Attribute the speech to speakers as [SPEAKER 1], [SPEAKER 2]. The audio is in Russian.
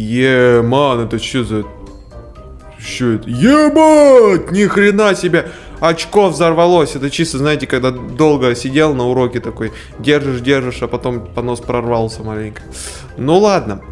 [SPEAKER 1] Еман, это что за... Что это? Ебать! Ни хрена себе! Очко взорвалось. Это чисто, знаете, когда долго сидел на уроке такой, держишь, держишь, а потом понос прорвался маленько. Ну ладно.